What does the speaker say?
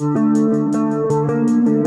Música